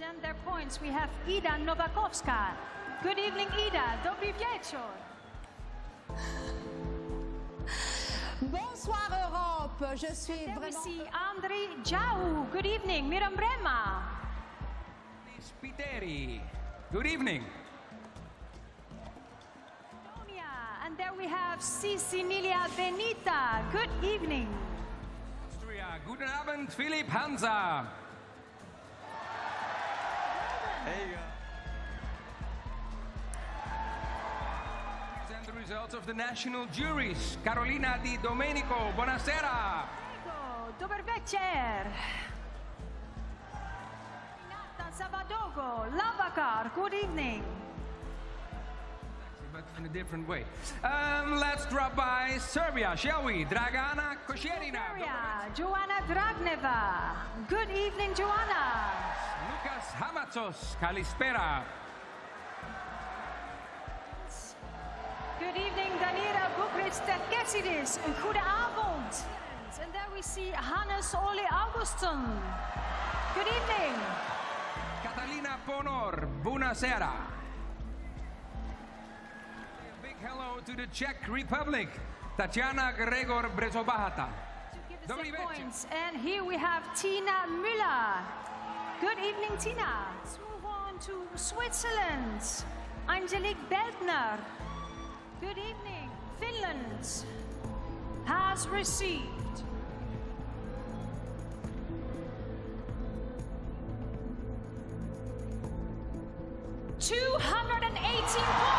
present their points, we have Ida Nowakowska. Good evening, Ida. Dobry wieczór. Bonsoir Europe, je suis Then we vraiment... see Andrei Jau. Good evening, Miram Brema. Spiteri. Good evening. And there we have Cecilia Benita. Good evening. Austria. Guten Abend, Philipp Hansa. Present the results of the national juries. Carolina Di Domenico, buonasera. Ego, Dober večer. Renata Zavadogo, Lavakar. Good evening. But in a different way. Um, let's drop by Serbia, shall we? Dragana Kosjerina. Bulgaria, Joanna Dragneva. Good evening, Joanna. Loukas Hamatsos, Kalispera. Good evening, Danira Boukhriss Terkessidis. Een goede avond. And there we see Hannes Ole Augustin. Good evening. Catalina Ponor, buonasera. A big hello to the Czech Republic, Tatiana Gregor Brzobohatá. To give us Dobry the večer. points. And here we have Tina Müller. Good evening, Tina. Let's move on to Switzerland. Angelique Beldner. Good evening. Finland has received Two hundred and eighteen.